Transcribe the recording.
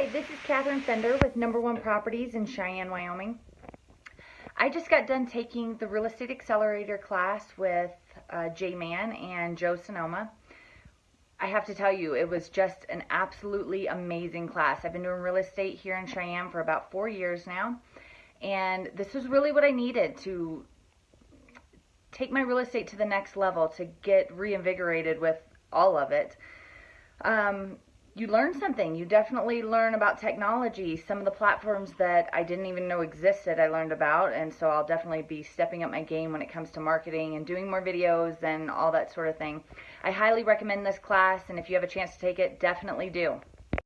Hi, this is Katherine Fender with Number One Properties in Cheyenne, Wyoming. I just got done taking the Real Estate Accelerator class with uh, Jay Mann and Joe Sonoma. I have to tell you, it was just an absolutely amazing class. I've been doing real estate here in Cheyenne for about four years now, and this was really what I needed to take my real estate to the next level, to get reinvigorated with all of it. Um, you learn something. You definitely learn about technology. Some of the platforms that I didn't even know existed, I learned about. And so I'll definitely be stepping up my game when it comes to marketing and doing more videos and all that sort of thing. I highly recommend this class. And if you have a chance to take it, definitely do.